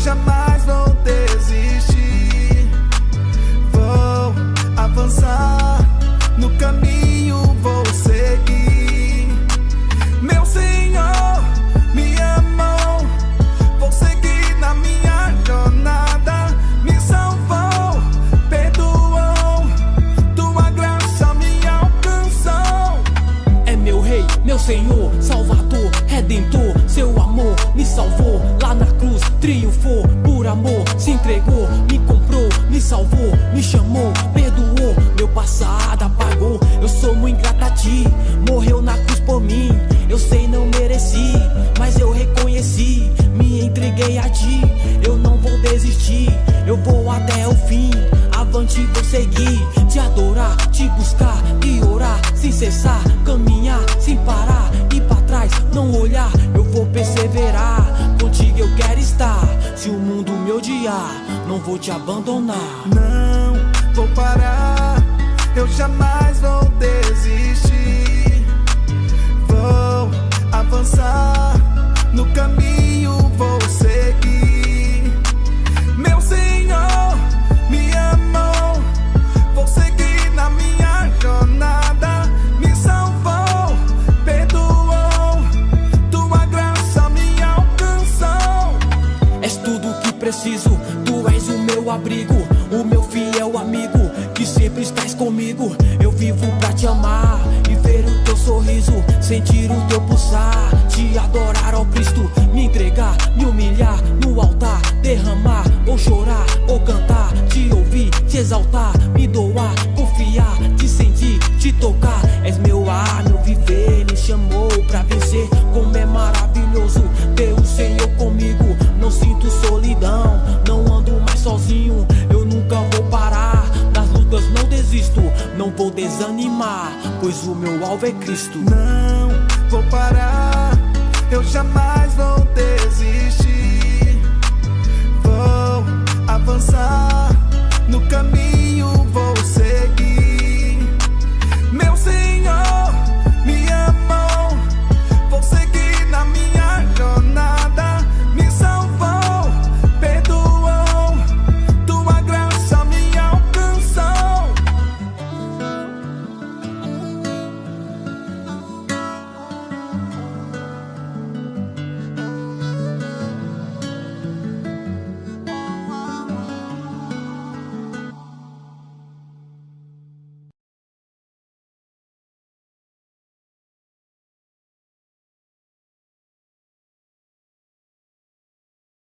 jamais vou desistir. Vou avançar no caminho, vou seguir. Meu Senhor me amou, vou seguir na minha jornada. Me salvou, perdoou, tua graça me alcançou. É meu rei, meu senhor, salvador, redentor. Seu amor me salvou lá na cruz, triunfou por amor, se entregou, me comprou, me salvou, me chamou, perdoou. Meu passado apagou. Eu sou muito ingrata a ti, morreu na cruz por mim. Eu sei não mereci, mas eu reconheci, me entreguei a ti. Eu não vou desistir, eu vou até o fim. Avante vou seguir, te adorar, te buscar e orar sem cessar, caminhar sem parar e pra trás não olhar. Eu vou perseverar, Se o mundo me odiar, não vou te abandonar. Não vou parar, eu jamais vou comigo. Eu vivo pra te amar e ver o teu sorriso, sentir o teu pulsar, te adorar, ó Cristo, pois o meu alvo é Cristo. Não vou parar, eu jamais vou desistir.